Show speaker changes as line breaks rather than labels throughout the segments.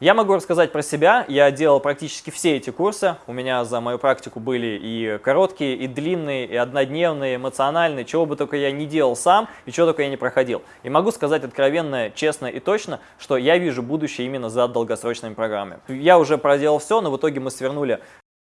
Я могу рассказать про себя. Я делал практически все эти курсы. У меня за мою практику были и короткие, и длинные, и однодневные, эмоциональные, чего бы только я не делал сам, и чего только я не проходил. И могу сказать откровенно, честно и точно, что я вижу будущее именно за долгосрочными программами. Я уже проделал все, но в итоге мы свернули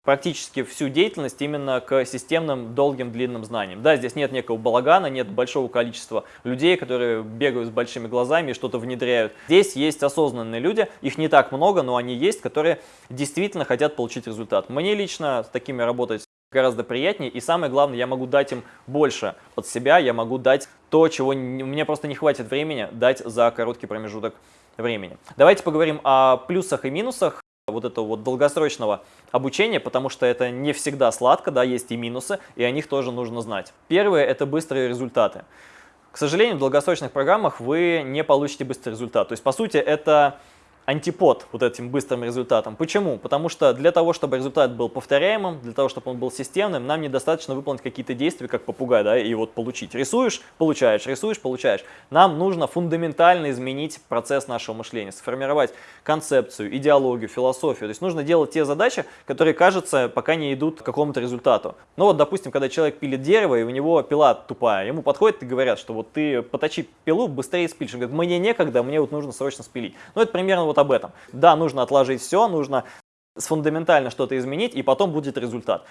практически всю деятельность именно к системным долгим длинным знаниям. Да, здесь нет некого балагана, нет большого количества людей, которые бегают с большими глазами и что-то внедряют. Здесь есть осознанные люди, их не так много, но они есть, которые действительно хотят получить результат. Мне лично с такими работать гораздо приятнее, и самое главное, я могу дать им больше от себя, я могу дать то, чего мне просто не хватит времени дать за короткий промежуток времени. Давайте поговорим о плюсах и минусах вот этого вот долгосрочного обучения, потому что это не всегда сладко, да, есть и минусы, и о них тоже нужно знать. Первое – это быстрые результаты. К сожалению, в долгосрочных программах вы не получите быстрый результат. То есть, по сути, это антипод вот этим быстрым результатом. Почему? Потому что для того, чтобы результат был повторяемым, для того, чтобы он был системным, нам недостаточно выполнить какие-то действия, как попугай, да, и вот получить. Рисуешь, получаешь, рисуешь, получаешь. Нам нужно фундаментально изменить процесс нашего мышления, сформировать концепцию, идеологию, философию. То есть нужно делать те задачи, которые, кажется, пока не идут к какому-то результату. Ну вот, допустим, когда человек пилит дерево, и у него пила тупая, ему подходят и говорят, что вот ты поточи пилу, быстрее спилишь. Он говорит, мне некогда, мне вот нужно срочно спилить. Ну это примерно вот об этом. Да, нужно отложить все, нужно фундаментально что-то изменить, и потом будет результат.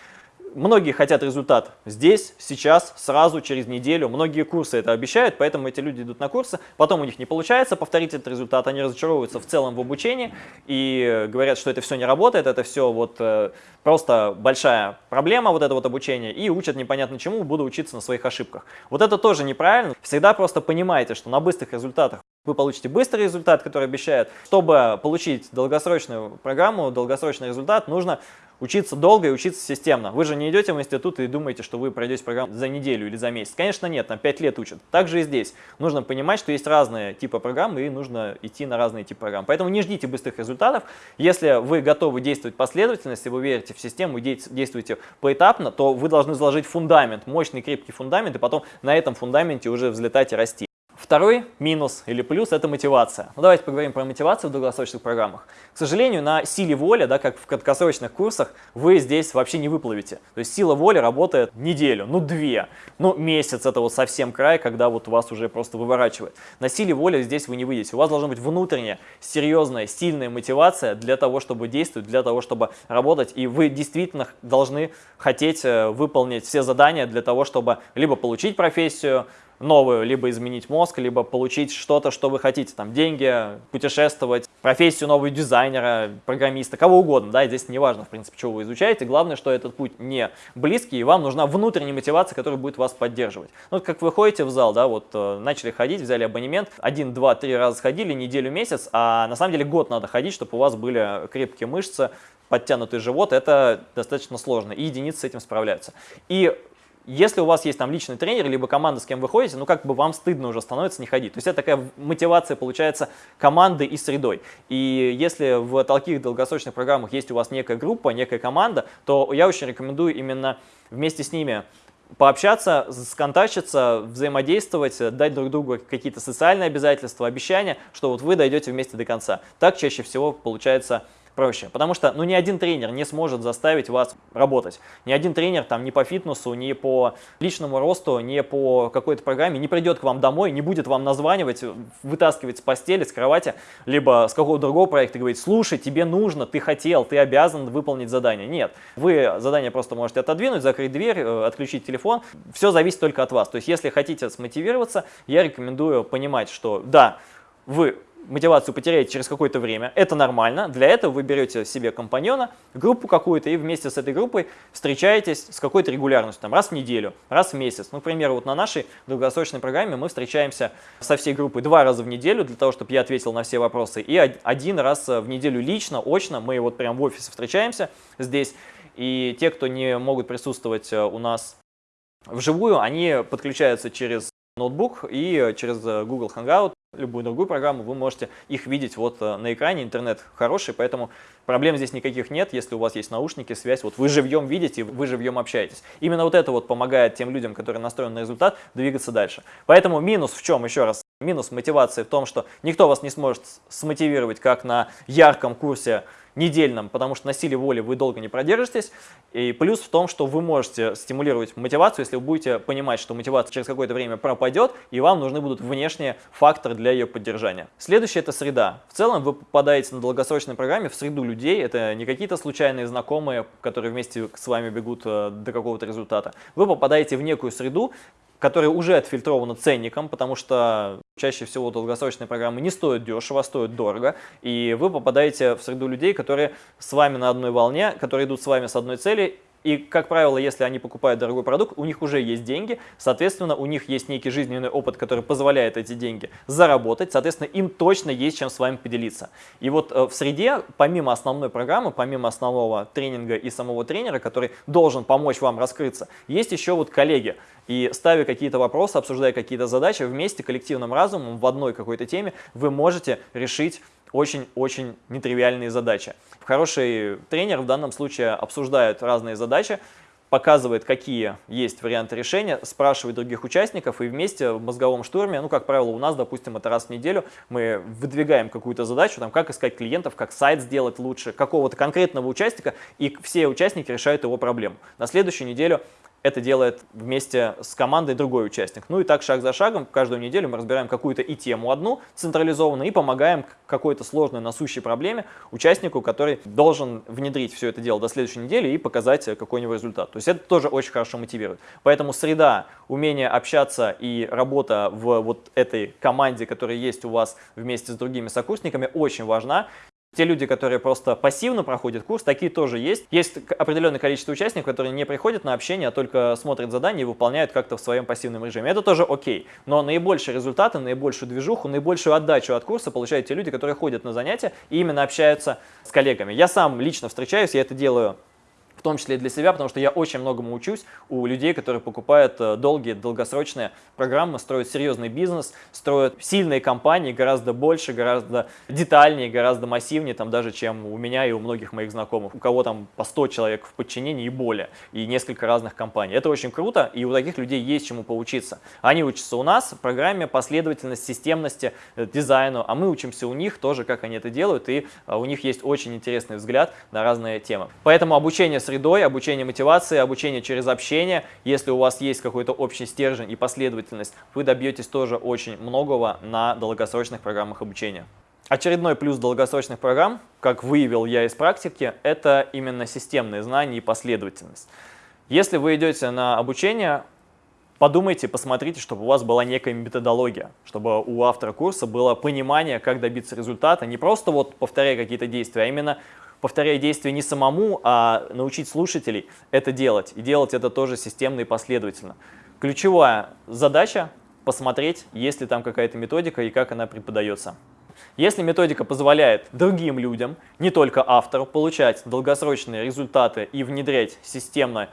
Многие хотят результат здесь, сейчас, сразу, через неделю. Многие курсы это обещают, поэтому эти люди идут на курсы. Потом у них не получается повторить этот результат, они разочаровываются в целом в обучении и говорят, что это все не работает, это все вот э, просто большая проблема, вот это вот обучение, и учат непонятно чему, буду учиться на своих ошибках. Вот это тоже неправильно. Всегда просто понимайте, что на быстрых результатах вы получите быстрый результат, который обещают. Чтобы получить долгосрочную программу, долгосрочный результат, нужно учиться долго и учиться системно. Вы же не идете в институт и думаете, что вы пройдете программу за неделю или за месяц. Конечно, нет, там 5 лет учат. Так же и здесь. Нужно понимать, что есть разные типы программ и нужно идти на разные типы программ. Поэтому не ждите быстрых результатов. Если вы готовы действовать последовательно, если вы верите в систему и действуете поэтапно, то вы должны заложить фундамент, мощный крепкий фундамент, и потом на этом фундаменте уже взлетать и расти. Второй минус или плюс – это мотивация. Ну, давайте поговорим про мотивацию в долгосрочных программах. К сожалению, на силе воли, да, как в краткосрочных курсах, вы здесь вообще не выплывете. То есть сила воли работает неделю, ну две, ну месяц – это вот совсем край, когда вот вас уже просто выворачивает. На силе воли здесь вы не выйдете. У вас должна быть внутренняя, серьезная, сильная мотивация для того, чтобы действовать, для того, чтобы работать. И вы действительно должны хотеть э, выполнить все задания для того, чтобы либо получить профессию, новую, либо изменить мозг, либо получить что-то, что вы хотите, там, деньги, путешествовать, профессию нового дизайнера, программиста, кого угодно, да, и здесь не важно, в принципе, чего вы изучаете, главное, что этот путь не близкий, и вам нужна внутренняя мотивация, которая будет вас поддерживать. Ну, как вы ходите в зал, да, вот, э, начали ходить, взяли абонемент, один, два, три раза сходили, неделю, месяц, а на самом деле год надо ходить, чтобы у вас были крепкие мышцы, подтянутый живот, это достаточно сложно, и единицы с этим справляются. И если у вас есть там личный тренер, либо команда, с кем вы ходите, ну как бы вам стыдно уже становится не ходить. То есть это такая мотивация получается команды и средой. И если в таких долгосрочных программах есть у вас некая группа, некая команда, то я очень рекомендую именно вместе с ними пообщаться, сконтачиться, взаимодействовать, дать друг другу какие-то социальные обязательства, обещания, что вот вы дойдете вместе до конца. Так чаще всего получается проще. Потому что ну, ни один тренер не сможет заставить вас работать. Ни один тренер там ни по фитнесу, ни по личному росту, ни по какой-то программе не придет к вам домой, не будет вам названивать, вытаскивать с постели, с кровати, либо с какого-то другого проекта и говорить, слушай, тебе нужно, ты хотел, ты обязан выполнить задание. Нет, вы задание просто можете отодвинуть, закрыть дверь, э, отключить телефон. Все зависит только от вас. То есть если хотите смотивироваться, я рекомендую понимать, что да, вы мотивацию потеряете через какое-то время, это нормально. Для этого вы берете себе компаньона, группу какую-то, и вместе с этой группой встречаетесь с какой-то регулярностью, там, раз в неделю, раз в месяц. Ну, к примеру, вот на нашей долгосрочной программе мы встречаемся со всей группой два раза в неделю, для того, чтобы я ответил на все вопросы, и один раз в неделю лично, очно, мы вот прям в офисе встречаемся здесь, и те, кто не могут присутствовать э, у нас вживую, они подключаются через ноутбук и через э, Google Hangout любую другую программу, вы можете их видеть вот э, на экране, интернет хороший, поэтому проблем здесь никаких нет, если у вас есть наушники, связь, вот вы живьем видите, вы живьем общаетесь. Именно вот это вот помогает тем людям, которые настроены на результат, двигаться дальше. Поэтому минус в чем, еще раз, Минус мотивации в том, что никто вас не сможет смотивировать, как на ярком курсе недельном, потому что на силе воли вы долго не продержитесь. И плюс в том, что вы можете стимулировать мотивацию, если вы будете понимать, что мотивация через какое-то время пропадет, и вам нужны будут внешние факторы для ее поддержания. Следующее – это среда. В целом вы попадаете на долгосрочной программе в среду людей, это не какие-то случайные знакомые, которые вместе с вами бегут э, до какого-то результата. Вы попадаете в некую среду, которая уже отфильтрована ценником, потому что чаще всего долгосрочные программы не стоят дешево, а стоят дорого, и вы попадаете в среду людей, которые с вами на одной волне, которые идут с вами с одной цели, и, как правило, если они покупают дорогой продукт, у них уже есть деньги, соответственно, у них есть некий жизненный опыт, который позволяет эти деньги заработать, соответственно, им точно есть чем с вами поделиться. И вот э, в среде, помимо основной программы, помимо основного тренинга и самого тренера, который должен помочь вам раскрыться, есть еще вот коллеги. И ставя какие-то вопросы, обсуждая какие-то задачи, вместе коллективным разумом в одной какой-то теме вы можете решить очень-очень нетривиальные задачи. Хороший тренер в данном случае обсуждает разные задачи, показывает, какие есть варианты решения, спрашивает других участников и вместе в мозговом штурме, ну, как правило, у нас, допустим, это раз в неделю, мы выдвигаем какую-то задачу, там, как искать клиентов, как сайт сделать лучше, какого-то конкретного участника, и все участники решают его проблему. На следующую неделю это делает вместе с командой другой участник. Ну и так шаг за шагом, каждую неделю мы разбираем какую-то и тему одну централизованную и помогаем какой-то сложной насущей проблеме участнику, который должен внедрить все это дело до следующей недели и показать какой-нибудь результат. То есть это тоже очень хорошо мотивирует. Поэтому среда, умение общаться и работа в вот этой команде, которая есть у вас вместе с другими сокурсниками, очень важна. Те люди, которые просто пассивно проходят курс, такие тоже есть. Есть определенное количество участников, которые не приходят на общение, а только смотрят задания и выполняют как-то в своем пассивном режиме. Это тоже окей. Но наибольшие результаты, наибольшую движуху, наибольшую отдачу от курса получают те люди, которые ходят на занятия и именно общаются с коллегами. Я сам лично встречаюсь, я это делаю том числе и для себя, потому что я очень многому учусь у людей, которые покупают э, долгие, долгосрочные программы, строят серьезный бизнес, строят сильные компании гораздо больше, гораздо детальнее, гораздо массивнее, там даже, чем у меня и у многих моих знакомых, у кого там по 100 человек в подчинении и более, и несколько разных компаний. Это очень круто, и у таких людей есть чему поучиться. Они учатся у нас в программе последовательность, системности, э, дизайну, а мы учимся у них тоже, как они это делают, и э, у них есть очень интересный взгляд на разные темы. Поэтому обучение средой, обучение мотивации, обучение через общение. Если у вас есть какой-то общий стержень и последовательность, вы добьетесь тоже очень многого на долгосрочных программах обучения. Очередной плюс долгосрочных программ, как выявил я из практики, это именно системные знания и последовательность. Если вы идете на обучение, подумайте, посмотрите, чтобы у вас была некая методология, чтобы у автора курса было понимание, как добиться результата, не просто вот повторяя какие-то действия, а именно повторяя действия не самому, а научить слушателей это делать. И делать это тоже системно и последовательно. Ключевая задача – посмотреть, есть ли там какая-то методика и как она преподается. Если методика позволяет другим людям, не только автору, получать долгосрочные результаты и внедрять системно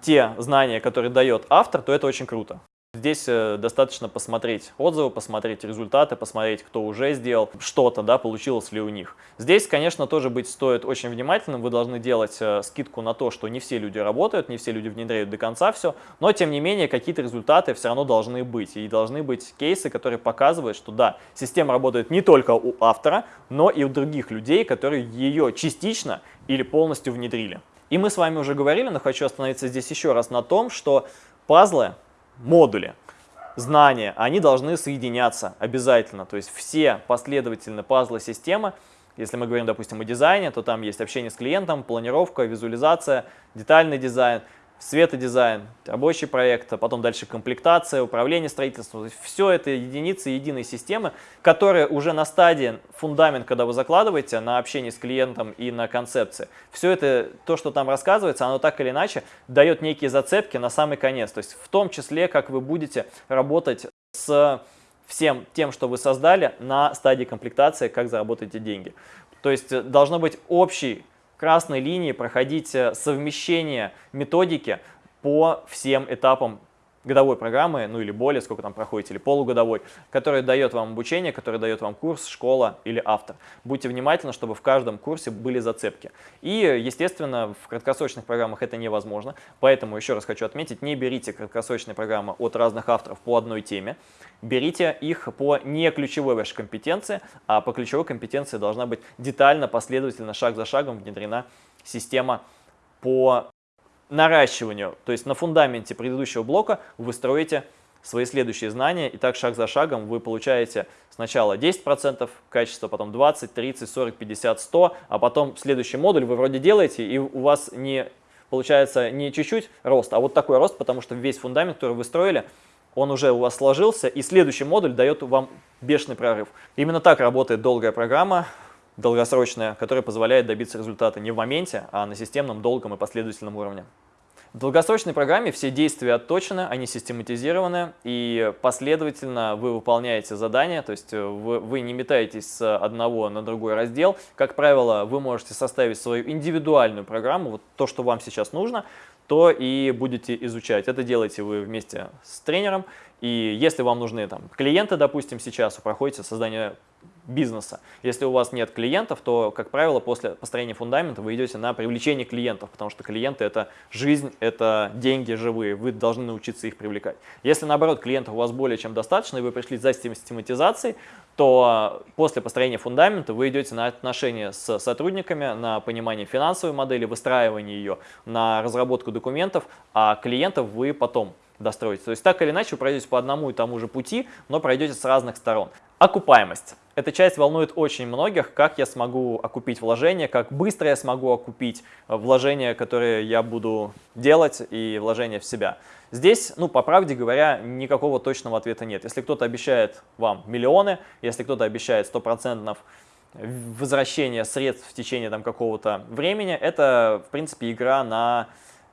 те знания, которые дает автор, то это очень круто. Здесь э, достаточно посмотреть отзывы, посмотреть результаты, посмотреть, кто уже сделал что-то, да, получилось ли у них. Здесь, конечно, тоже быть стоит очень внимательным. Вы должны делать э, скидку на то, что не все люди работают, не все люди внедряют до конца все, но, тем не менее, какие-то результаты все равно должны быть. И должны быть кейсы, которые показывают, что да, система работает не только у автора, но и у других людей, которые ее частично или полностью внедрили. И мы с вами уже говорили, но хочу остановиться здесь еще раз на том, что пазлы модули, знания, они должны соединяться обязательно. То есть все последовательные пазлы системы, если мы говорим, допустим, о дизайне, то там есть общение с клиентом, планировка, визуализация, детальный дизайн – светодизайн, рабочий проект, а потом дальше комплектация, управление строительством. Все это единицы единой системы, которая уже на стадии фундамент, когда вы закладываете на общение с клиентом и на концепции. Все это, то, что там рассказывается, оно так или иначе дает некие зацепки на самый конец. То есть в том числе, как вы будете работать с всем тем, что вы создали на стадии комплектации, как заработаете деньги. То есть должно быть общий красной линии проходить э, совмещение методики по всем этапам годовой программы, ну или более, сколько там проходите, или полугодовой, который дает вам обучение, который дает вам курс, школа или автор. Будьте внимательны, чтобы в каждом курсе были зацепки. И, естественно, в краткосрочных программах это невозможно, поэтому еще раз хочу отметить, не берите краткосрочные программы от разных авторов по одной теме, берите их по не ключевой вашей компетенции, а по ключевой компетенции должна быть детально, последовательно, шаг за шагом внедрена система по наращиванию, то есть на фундаменте предыдущего блока вы строите свои следующие знания, и так шаг за шагом вы получаете сначала 10% качества, потом 20, 30, 40, 50, 100, а потом следующий модуль вы вроде делаете, и у вас не получается не чуть-чуть рост, а вот такой рост, потому что весь фундамент, который вы строили, он уже у вас сложился, и следующий модуль дает вам бешеный прорыв. Именно так работает долгая программа, долгосрочная, которая позволяет добиться результата не в моменте, а на системном, долгом и последовательном уровне. В долгосрочной программе все действия отточены, они систематизированы, и последовательно вы выполняете задания, то есть вы, вы не метаетесь с одного на другой раздел. Как правило, вы можете составить свою индивидуальную программу, вот то, что вам сейчас нужно, то и будете изучать. Это делаете вы вместе с тренером, и если вам нужны там, клиенты, допустим, сейчас, вы проходите создание бизнеса. Если у вас нет клиентов, то, как правило, после построения фундамента вы идете на привлечение клиентов, потому что клиенты – это жизнь, это деньги живые, вы должны научиться их привлекать. Если, наоборот, клиентов у вас более чем достаточно, и вы пришли за систематизацией, то после построения фундамента вы идете на отношения с сотрудниками, на понимание финансовой модели, выстраивание ее, на разработку документов, а клиентов вы потом достроите. То есть так или иначе вы пройдете по одному и тому же пути, но пройдете с разных сторон. Окупаемость. Эта часть волнует очень многих, как я смогу окупить вложения, как быстро я смогу окупить э, вложения, которые я буду делать и вложения в себя. Здесь, ну, по правде говоря, никакого точного ответа нет. Если кто-то обещает вам миллионы, если кто-то обещает стопроцентных возвращение средств в течение там какого-то времени, это, в принципе, игра на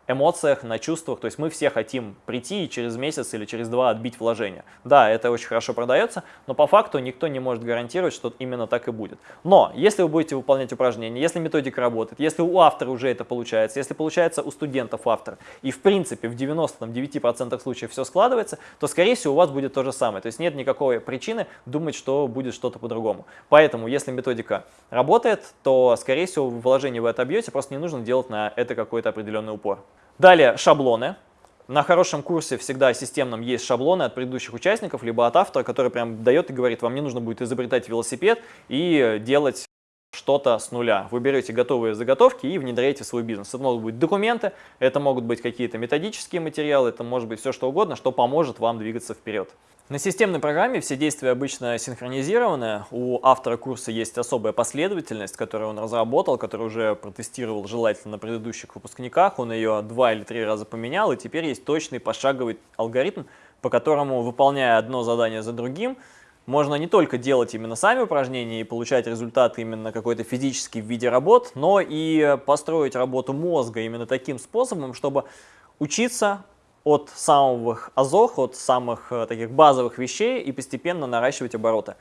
эмоциях, на чувствах. То есть мы все хотим прийти и через месяц или через два отбить вложение. Да, это очень хорошо продается, но по факту никто не может гарантировать, что именно так и будет. Но если вы будете выполнять упражнения, если методика работает, если у автора уже это получается, если получается у студентов автор, и в принципе в 99% случаев все складывается, то скорее всего у вас будет то же самое. То есть нет никакой причины думать, что будет что-то по-другому. Поэтому если методика работает, то скорее всего вложение вы отобьете, просто не нужно делать на это какой-то определенный упор. Далее шаблоны. На хорошем курсе всегда системном есть шаблоны от предыдущих участников, либо от автора, который прям дает и говорит, вам не нужно будет изобретать велосипед и делать что-то с нуля. Вы берете готовые заготовки и внедряете в свой бизнес. Это могут быть документы, это могут быть какие-то методические материалы, это может быть все что угодно, что поможет вам двигаться вперед. На системной программе все действия обычно синхронизированы. У автора курса есть особая последовательность, которую он разработал, которую уже протестировал желательно на предыдущих выпускниках. Он ее два или три раза поменял, и теперь есть точный пошаговый алгоритм, по которому, выполняя одно задание за другим, можно не только делать именно сами упражнения и получать результаты именно какой-то физический в виде работ, но и построить работу мозга именно таким способом, чтобы учиться от самых азов, от самых э, таких базовых вещей и постепенно наращивать обороты.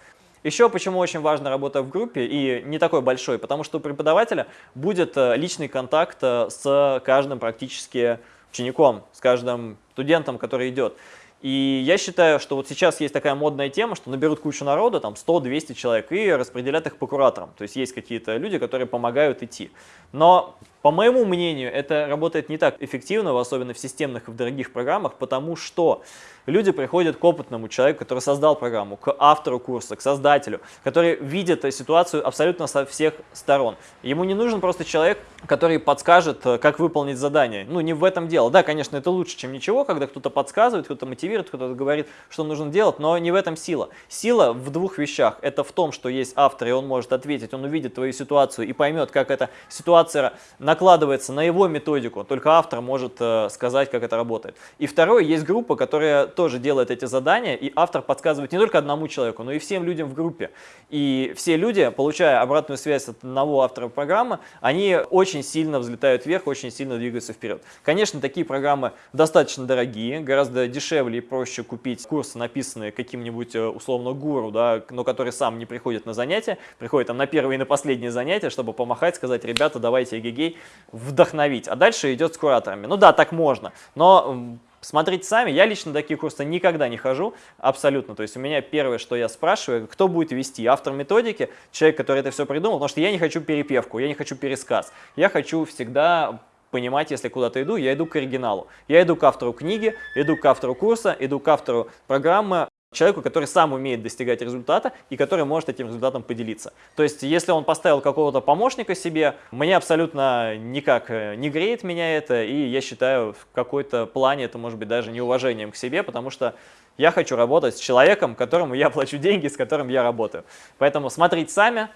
Еще почему очень важна работа в группе и не такой большой, потому что у преподавателя будет э, личный контакт э, с каждым практически учеником, с каждым студентом, который идет. И я считаю, что вот сейчас есть такая модная тема, что наберут кучу народа, там 100-200 человек, и распределят их по кураторам. То есть есть какие-то люди, которые помогают идти. Но, по моему мнению, это работает не так эффективно, особенно в системных и в дорогих программах, потому что люди приходят к опытному человеку, который создал программу, к автору курса, к создателю, который видит ситуацию абсолютно со всех сторон. Ему не нужен просто человек, который подскажет, э, как выполнить задание. Ну, не в этом дело. Да, конечно, это лучше, чем ничего, когда кто-то подсказывает, кто-то мотивирует, кто-то говорит, что нужно делать, но не в этом сила. Сила в двух вещах. Это в том, что есть автор, и он может ответить, он увидит твою ситуацию и поймет, как эта ситуация накладывается на его методику. Только автор может э, сказать, как это работает. И второе, есть группа, которая тоже делает эти задания, и автор подсказывает не только одному человеку, но и всем людям в группе. И все люди, получая обратную связь от одного автора программы, они очень сильно взлетают вверх, очень сильно двигаются вперед. Конечно, такие программы достаточно дорогие, гораздо дешевле и проще купить курсы, написанные каким-нибудь э, условно гуру, да, но который сам не приходит на занятия, приходит там на первое и на последнее занятие, чтобы помахать, сказать, ребята, давайте эгегей, вдохновить. А дальше идет с кураторами. Ну да, так можно, но Смотрите сами, я лично такие курсы никогда не хожу, абсолютно. То есть у меня первое, что я спрашиваю, кто будет вести, автор методики, человек, который это все придумал, потому что я не хочу перепевку, я не хочу пересказ. Я хочу всегда понимать, если куда-то иду, я иду к оригиналу. Я иду к автору книги, иду к автору курса, иду к автору программы, человеку, который сам умеет достигать результата и который может этим результатом поделиться. То есть, если он поставил какого-то помощника себе, мне абсолютно никак э, не греет меня это, и я считаю, в какой-то плане это может быть даже неуважением к себе, потому что я хочу работать с человеком, которому я плачу деньги, с которым я работаю. Поэтому смотрите сами.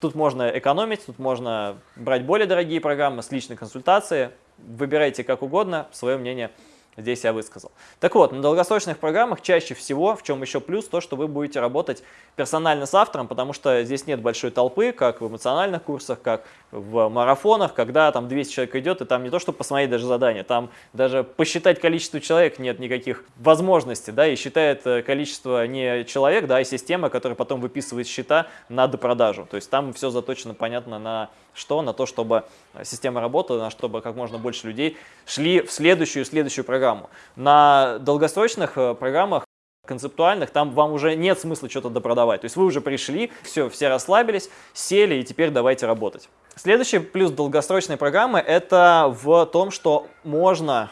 Тут можно экономить, тут можно брать более дорогие программы с личной консультацией. Выбирайте как угодно, свое мнение здесь я высказал. Так вот, на долгосрочных программах чаще всего, в чем еще плюс, то, что вы будете работать персонально с автором, потому что здесь нет большой толпы, как в эмоциональных курсах, как в марафонах, когда там 200 человек идет, и там не то, чтобы посмотреть даже задание, там даже посчитать количество человек нет никаких возможностей, да, и считает э, количество не человек, да, а система, которая потом выписывает счета на допродажу. То есть там все заточено, понятно, на что? На то, чтобы система работала, на чтобы как можно больше людей шли в следующую следующую программу. На долгосрочных э, программах концептуальных, там вам уже нет смысла что-то допродавать. То есть вы уже пришли, все, все расслабились, сели и теперь давайте работать. Следующий плюс долгосрочной программы это в том, что можно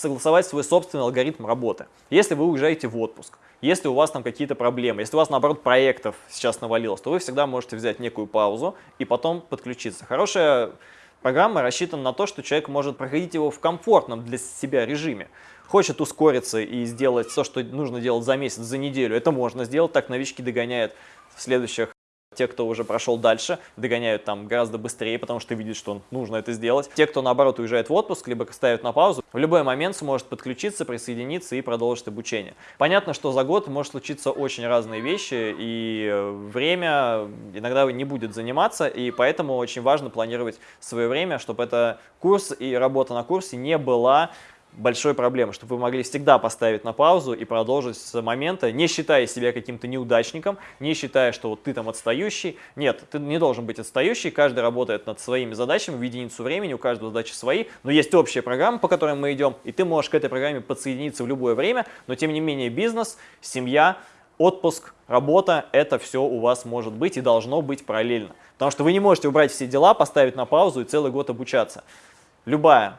согласовать свой собственный алгоритм работы. Если вы уезжаете в отпуск, если у вас там какие-то проблемы, если у вас, наоборот, проектов сейчас навалилось, то вы всегда можете взять некую паузу и потом подключиться. Хорошая программа рассчитана на то, что человек может проходить его в комфортном для себя режиме. Хочет ускориться и сделать все, что нужно делать за месяц, за неделю, это можно сделать, так новички догоняют в следующих те, кто уже прошел дальше, догоняют там гораздо быстрее, потому что видят, что нужно это сделать. Те, кто наоборот уезжает в отпуск, либо ставят на паузу, в любой момент сможет подключиться, присоединиться и продолжить обучение. Понятно, что за год может случиться очень разные вещи, и время иногда не будет заниматься, и поэтому очень важно планировать свое время, чтобы это курс и работа на курсе не была большой проблемы, чтобы вы могли всегда поставить на паузу и продолжить с момента, не считая себя каким-то неудачником, не считая, что вот ты там отстающий. Нет, ты не должен быть отстающий, каждый работает над своими задачами в единицу времени, у каждого задачи свои, но есть общая программа, по которой мы идем, и ты можешь к этой программе подсоединиться в любое время, но тем не менее бизнес, семья, отпуск, работа, это все у вас может быть и должно быть параллельно. Потому что вы не можете убрать все дела, поставить на паузу и целый год обучаться. Любая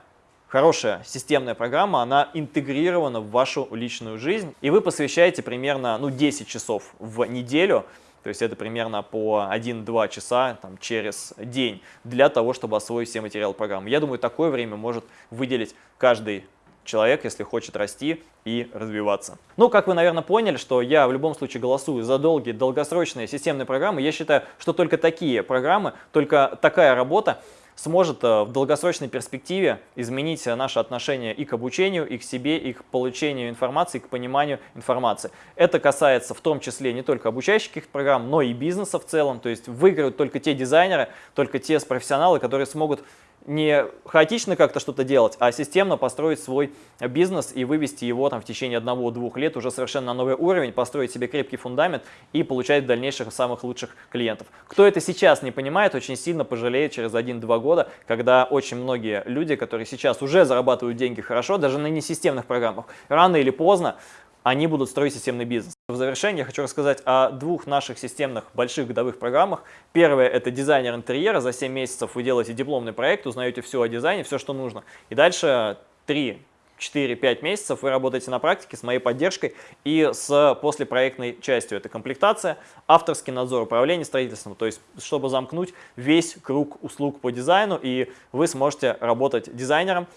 хорошая системная программа, она интегрирована в вашу личную жизнь, и вы посвящаете примерно ну, 10 часов в неделю, то есть это примерно по 1-2 часа там, через день для того, чтобы освоить все материалы программы. Я думаю, такое время может выделить каждый человек, если хочет расти и развиваться. Ну, как вы, наверное, поняли, что я в любом случае голосую за долгие, долгосрочные системные программы. Я считаю, что только такие программы, только такая работа сможет э, в долгосрочной перспективе изменить наше отношение и к обучению, и к себе, и к получению информации, и к пониманию информации. Это касается в том числе не только обучающих программ, но и бизнеса в целом. То есть выиграют только те дизайнеры, только те профессионалы, которые смогут не хаотично как-то что-то делать, а системно построить свой бизнес и вывести его там в течение одного-двух лет уже совершенно на новый уровень, построить себе крепкий фундамент и получать дальнейших самых лучших клиентов. Кто это сейчас не понимает, очень сильно пожалеет через 1-2 года, когда очень многие люди, которые сейчас уже зарабатывают деньги хорошо, даже на несистемных программах, рано или поздно они будут строить системный бизнес. В завершение я хочу рассказать о двух наших системных больших годовых программах. Первое – это дизайнер интерьера. За 7 месяцев вы делаете дипломный проект, узнаете все о дизайне, все, что нужно. И дальше 3 4-5 месяцев вы работаете на практике с моей поддержкой и с послепроектной частью. Это комплектация, авторский надзор, управление строительством, то есть чтобы замкнуть весь круг услуг по дизайну, и вы сможете работать дизайнером,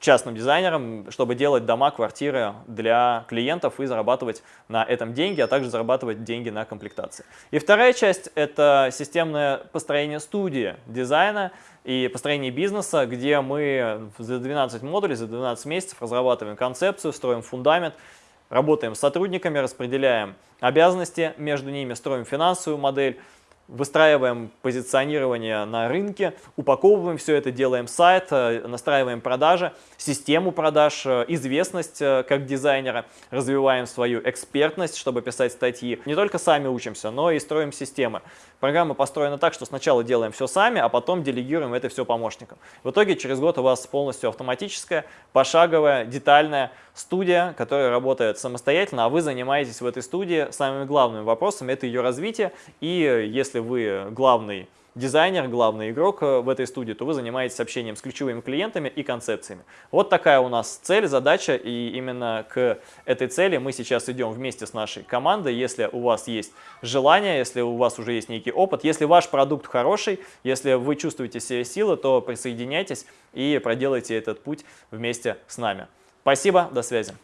частным дизайнером, чтобы делать дома, квартиры для клиентов и зарабатывать на этом деньги, а также зарабатывать деньги на комплектации. И вторая часть – это системное построение студии дизайна и построение бизнеса, где мы за 12 модулей, за 12 месяцев разрабатываем концепцию, строим фундамент, работаем с сотрудниками, распределяем обязанности между ними, строим финансовую модель, выстраиваем позиционирование на рынке, упаковываем все это, делаем сайт, э, настраиваем продажи, систему продаж, э, известность э, как дизайнера, развиваем свою экспертность, чтобы писать статьи. Не только сами учимся, но и строим системы. Программа построена так, что сначала делаем все сами, а потом делегируем это все помощникам. В итоге через год у вас полностью автоматическая, пошаговая, детальная студия, которая работает самостоятельно, а вы занимаетесь в этой студии самыми главными вопросами, это ее развитие. И если вы главный дизайнер, главный игрок э, в этой студии, то вы занимаетесь общением с ключевыми клиентами и концепциями. Вот такая у нас цель, задача, и именно к этой цели мы сейчас идем вместе с нашей командой. Если у вас есть желание, если у вас уже есть некий опыт, если ваш продукт хороший, если вы чувствуете себе силы, то присоединяйтесь и проделайте этот путь вместе с нами. Спасибо, до связи.